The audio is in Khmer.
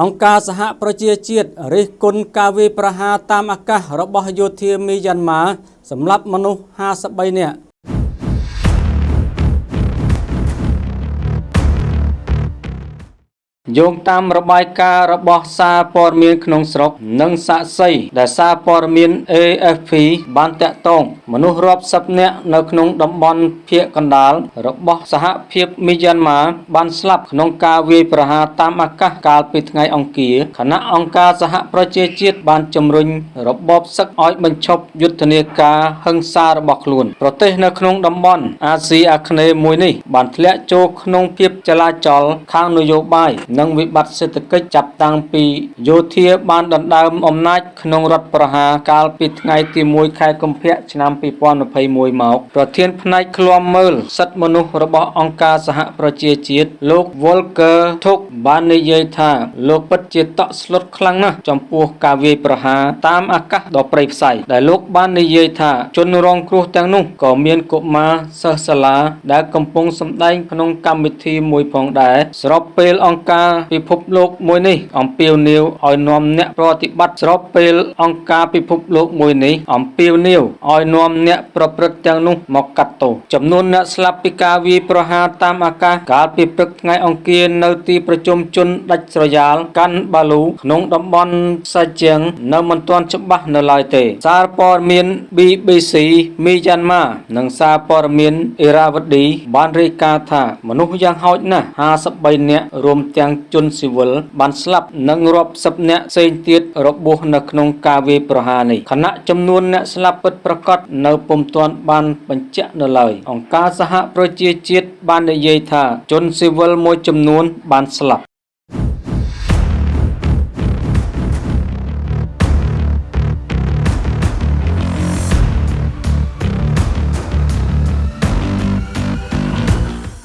អង្គការសហប្រជាជាតិរិះគន់ការវាយប្រហារតាមអាកាសរបស់យោធាមីយ៉ាន់ម៉ាសម្លាប់មនុស្ស53នាក់ យោងតាមរបាយការណ៍របស់សារព័ត៌មានក្នុងស្រុក និងសាក្សីដែលសារព័ត៌មាន AFP បានតាក់ទងមនុស្សរាប់សិបនាក់នៅក្នុងតំបន់ភាគកណ្ដាលរបស់សហភាពមីយ៉ាន់ម៉ាបានស្លាប់ក្នុងការវាយប្រហារតាមអាកាសកាលពីថ្ងៃអង្គារខណៈអង្គការសហប្រជាជាតិបានជំរុញរបបសឹកឲ្យបញ្ឈប់យុទ្ធនាការហិង្សារបស់ខ្លួន ប្រទេសនៅក្នុងតំបន់អាស៊ីអាគ្នេយ៍មួយនេះបានធ្លាក់ចូលក្នុងភាពចលាចលខាងនយោបាយនិងវិបត្តិសេដ្ឋកិច្ចចាប់តាំងពីយោធាបានដណ្ដើមអំណាចក្នុងរដ្ឋប្រហារកាលពីថ្ងៃទី1ខែកុម្ភៈឆ្នាំ2021មកប្រធានផ្នែកឃ្លាំមើលសិទ្ធិមនុស្សរបស់អង្គការសហប្រជាជាតិលោក Volker Turk បាននិយាយថាលោកពិតជាតក់ស្លុតខ្លាំងណាស់ចំពោះការវាយប្រហារតាមអាកាសដ៏ព្រៃផ្សៃដែលលោកបាននិយាយថាជនរងគ្រោះទាំងនោះក៏មានកុមារសិស្សសាលាដែលកំពុងសម្ដែងក្នុងកម្មវិធីមួយផងដែរស្របពេលអង្គការពិភពលោកមួយនេះអំពាវនាវឲ្យនាំអ្នកប្រតិបត្តិស្របពេលអង្គការពិភពលោកមួយនេះអំពាវនាវឲ្យនាំអ្នកប្រព្រឹត្តទាំងនោះមកកាត់ទោសចំនួនអ្នកស្លាប់ពីការវាយប្រហារតាមអាកាសកាលពីព្រឹកថ្ងៃអង្គារនៅទីប្រជុំជនដាច់ស្រយាលកាន់បាឡូក្នុងតំបន់សាជាងនៅមិនទាន់ច្បាស់នៅឡើយទេ សារព័ត៌មាន BBC មីយ៉ាន់ម៉ានិងសារព័ត៌មានអេរ៉ាវឌីបានរាយការណ៍ថាមនុស្សយ៉ាងហោចណាស់53នាក់រួមទាំងជនស៊ីវិលបានស្លាប់និងរាប់សិបនាក់ផ្សេងទៀតរបួសនៅក្នុងការវាយប្រហារនេះខណៈចំនួនអ្នកស្លាប់ពិតប្រាកដនៅពុំទាន់បានបញ្ជាក់នៅឡើយអង្គការសហប្រជាជាតិបាននិយាយថាជនស៊ីវិលមួយចំនួនបានស្លាប់